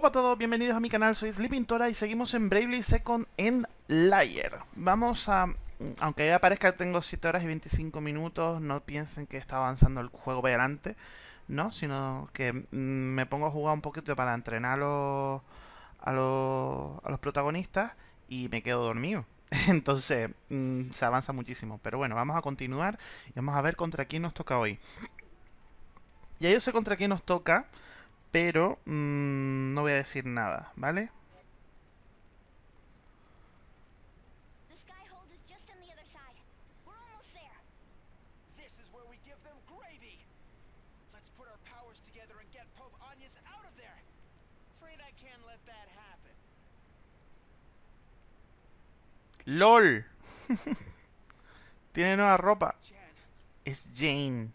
Hola a todos, bienvenidos a mi canal, soy Sleepintora y seguimos en Bravely Second en Layer. Vamos a... Aunque ya parezca tengo 7 horas y 25 minutos, no piensen que está avanzando el juego adelante, ¿no? Sino que mm, me pongo a jugar un poquito para entrenar a los, a los, a los protagonistas y me quedo dormido. Entonces, mm, se avanza muchísimo. Pero bueno, vamos a continuar y vamos a ver contra quién nos toca hoy. Ya yo sé contra quién nos toca pero mmm, no voy a decir nada, ¿vale? ¡LOL! Tiene nueva ropa. Es Jane.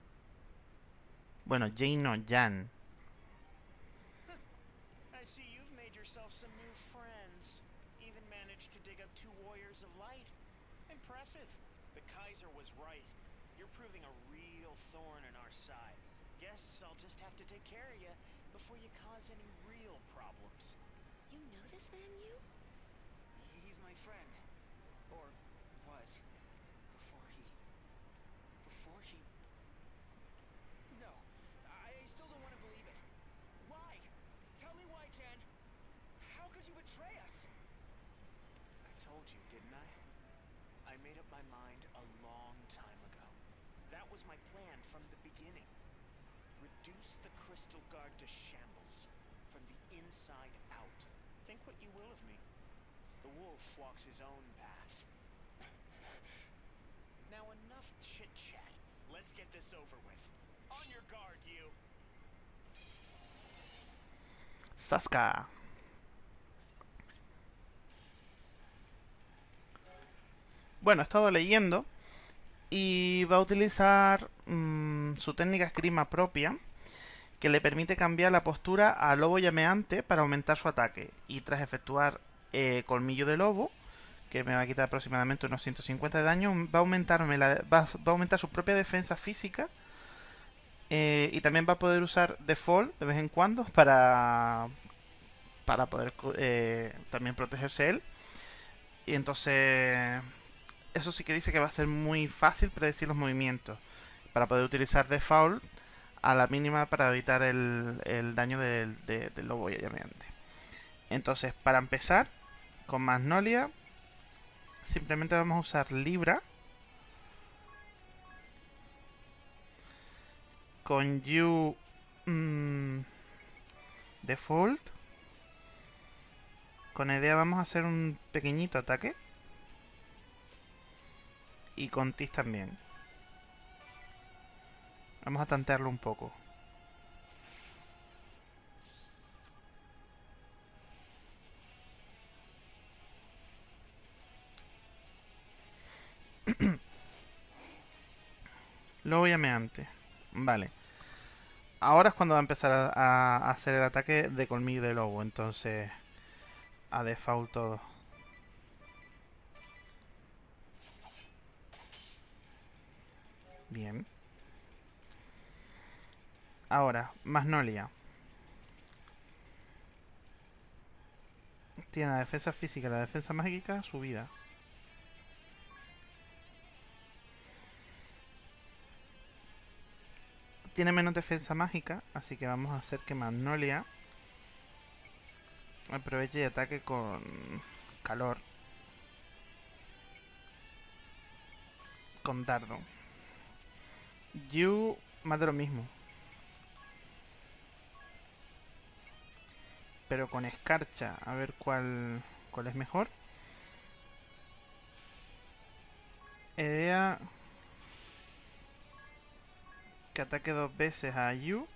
Bueno, Jane no, Jan. managed to dig up two warriors of light. Impressive. The Kaiser was right. You're proving a real thorn in our side. Guess I'll just have to take care of you before you cause any real problems. You know this man, you? He's my friend. Or was. Reduce the Crystal Guard to shambles, from the inside out. Think what you will of me. The wolf walks his own path. Now enough chit-chat. Let's get this over with. On your guard, you! Saska. Bueno, he estado leyendo y va a utilizar mmm, su técnica esgrima propia que le permite cambiar la postura a lobo llameante para aumentar su ataque. Y tras efectuar eh, colmillo de lobo, que me va a quitar aproximadamente unos 150 de daño, va a, aumentarme la, va, va a aumentar su propia defensa física. Eh, y también va a poder usar default de vez en cuando para, para poder eh, también protegerse él. Y entonces, eso sí que dice que va a ser muy fácil predecir los movimientos. Para poder utilizar default a la mínima para evitar el, el daño del, de, del lobo llameante. Entonces, para empezar, con Magnolia, simplemente vamos a usar Libra. Con You mmm, Default. Con Edea vamos a hacer un pequeñito ataque. Y con Tis también. Vamos a tantearlo un poco. Luego llameante. Vale. Ahora es cuando va a empezar a, a, hacer el ataque de colmillo de lobo. Entonces, a default todo. Bien. Ahora, Magnolia. Tiene la defensa física la defensa mágica subida. Tiene menos defensa mágica, así que vamos a hacer que Magnolia aproveche y ataque con calor. Con dardo. You, más de lo mismo. pero con escarcha, a ver cuál, cuál es mejor. Idea que ataque dos veces a Yu.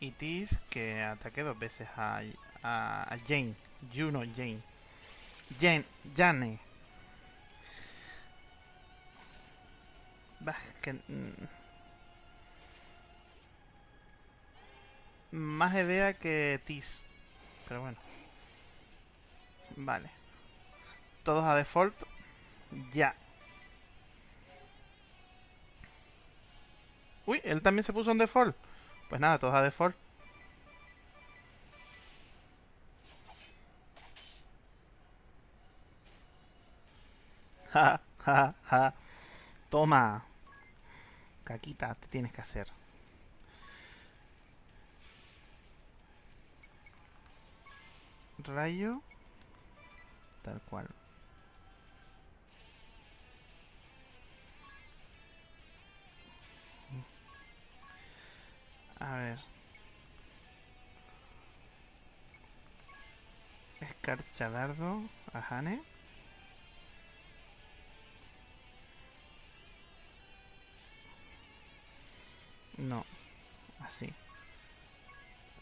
Y Tis que ataque dos veces a, a, a Jane. Yu no, Jane. Jane, Jane. Bah, que... Mm, más idea que TIS. Pero bueno. Vale. Todos a default. Ya. Uy, él también se puso en default. Pues nada, todos a default. Ja, ja, ja. Toma. Caquita, te tienes que hacer. Rayo. Tal cual. A ver. Escarcha dardo No. Así.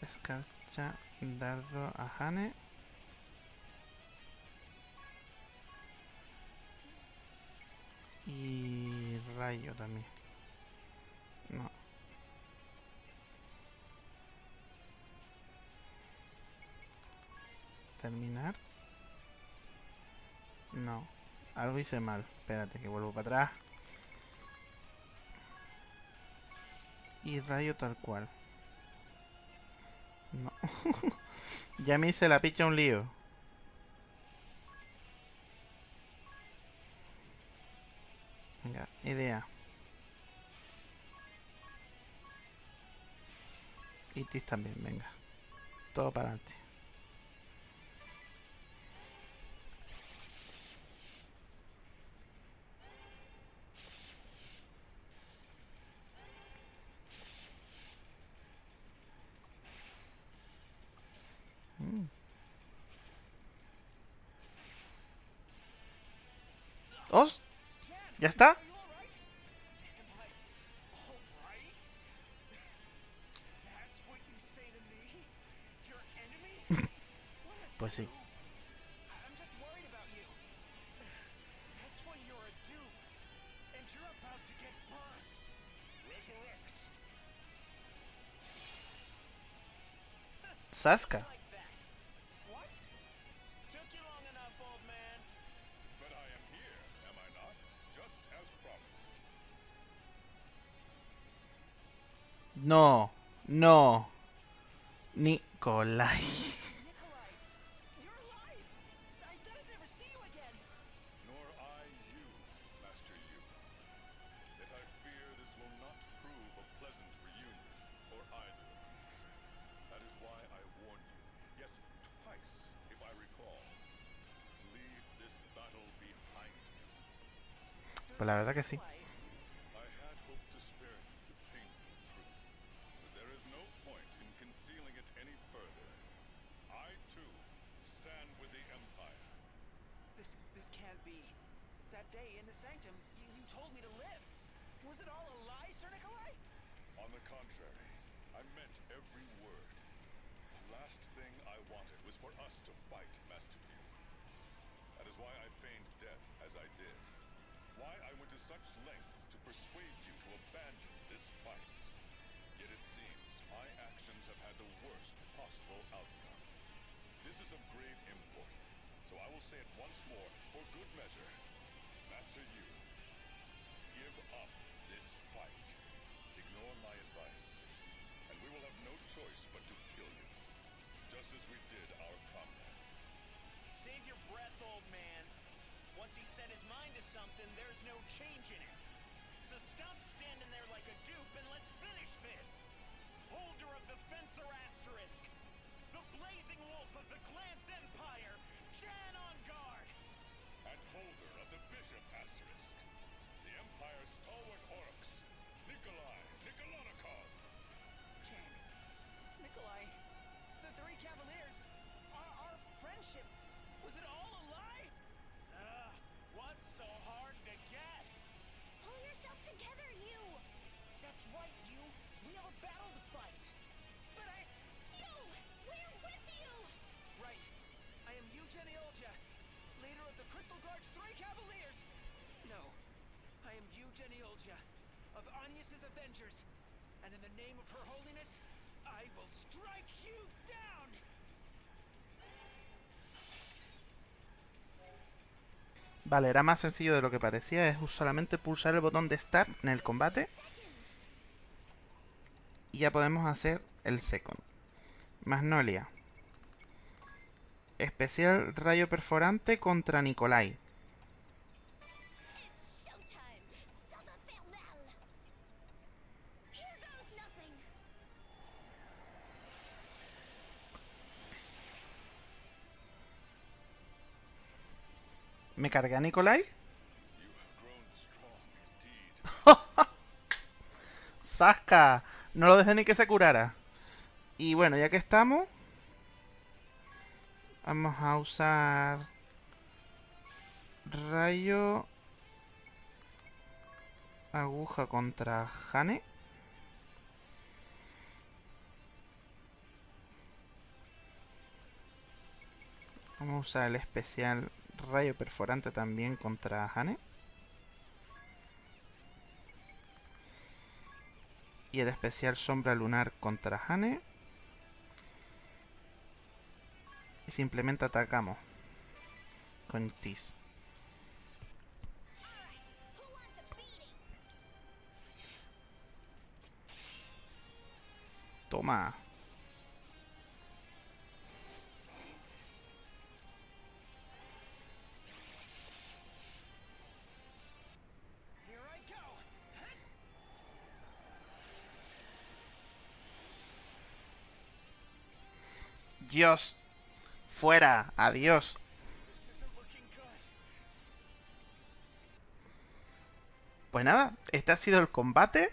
Escarcha dardo a. Y rayo también. No. Terminar. No. Algo hice mal. Espérate que vuelvo para atrás. Y rayo tal cual. No. ya me hice la picha un lío. Venga, idea. Y Tis también, venga. Todo para adelante. Enemy? What a Pues sí. dupe. Battle behind you. Pues la verdad que sí. Concealing it any further. I, too, stand with the Empire. This this can't be. That day in the sanctum, you, you told me to live. Was it all a lie, Sir Nikolai? On the contrary, I meant every word. The last thing I wanted was for us to fight, Master Yu. That is why I feigned death as I did. Why I went to such lengths to persuade you to abandon this fight. Possible outcome. This is of grave import, so I will say it once more for good measure. Master Yu, give up this fight. Ignore my advice, and we will have no choice but to kill you, just as we did our comrades. Save your breath, old man. Once he set his mind to something, there's no changing it. So stop standing there like a dupe and let's finish this. Holder of the Fencer Asterisk, the blazing wolf of the Glance Empire, Jan on guard. And holder of the Bishop Asterisk, the Empire's stalwart Oryx, Nikolai Nikolanikov. Jan, Nikolai, the three Cavaliers, our, our friendship, was it all a lie? Ugh, what's so hard to get? Pull yourself together, you! That's right, you. We have a battle to fight. Eugen Iolja, leader of the Crystal Guard's three Cavaliers. No. I am Eugen Iolja, of Agnes's Avengers. And in the name of Her Holiness, I will strike you down! Vale, era más sencillo de lo que parecía. Es solamente pulsar el botón de Start en el combate. Y ya podemos hacer el second. Magnolia. Especial Rayo Perforante contra Nikolai. ¿Me cargué a Nikolai? ¡Sasca! No lo dejé ni que se curara. Y bueno, ya que estamos, Vamos a usar... Rayo... Aguja contra Hane. Vamos a usar el especial Rayo Perforante también contra Hane. Y el especial Sombra Lunar contra Hane. Simplemente atacamos. Con Tis. Toma. Fuera. Adiós. Pues nada, este ha sido el combate.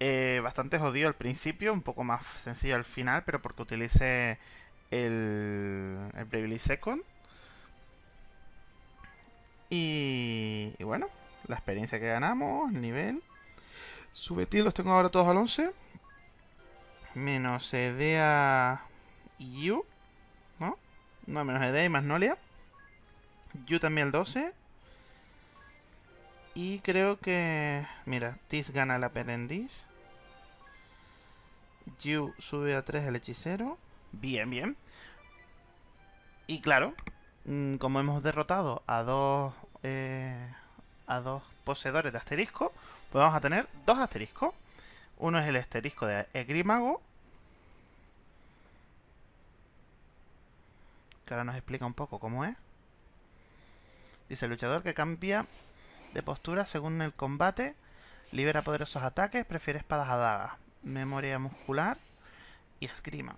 Eh, bastante jodido al principio, un poco más sencillo al final, pero porque utilicé el, el Bravely Second. Y, y bueno, la experiencia que ganamos, el nivel. Subeti los tengo ahora todos al 11. Menos Edea Yu. ¿No? No, menos Edea y Magnolia. Yu también el 12. Y creo que... Mira, Tis gana el aprendiz. Yu sube a 3 el hechicero. Bien, bien. Y claro, mm, como hemos derrotado a dos... eh, a dos poseedores de asterisco, pues vamos a tener dos asteriscos. Uno es el asterisco de Egrimago. Ahora nos explica un poco cómo es. Dice, el luchador que cambia de postura según el combate, libera poderosos ataques, prefiere espadas a dagas, memoria muscular y esgrima.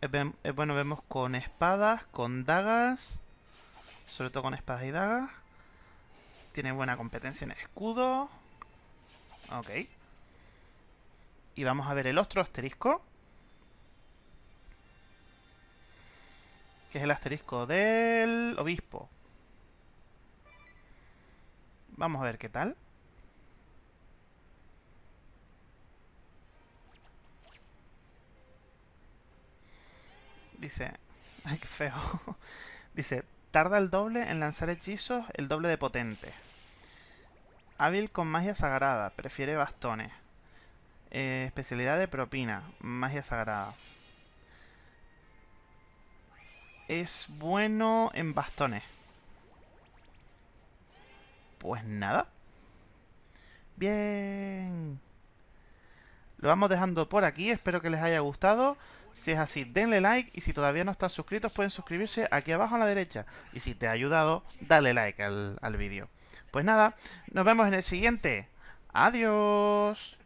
Es, ven- es bueno, vemos con espadas, con dagas, sobre todo con espadas y dagas. Tiene buena competencia en escudo. Ok. Y vamos a ver el otro asterisco. Que es el asterisco del obispo. Vamos a ver qué tal. Dice... Ay, qué feo. Dice, tarda el doble en lanzar hechizos, el doble de potente. Hábil con magia sagrada, prefiere bastones. Eh, especialidad de propina, magia sagrada. Es bueno en bastones. Pues nada. Bien. Lo vamos dejando por aquí. Espero que les haya gustado. Si es así, denle like. Y si todavía no están suscritos, pueden suscribirse aquí abajo a la derecha. Y si te ha ayudado, dale like al, al vídeo. Pues nada, nos vemos en el siguiente. Adiós.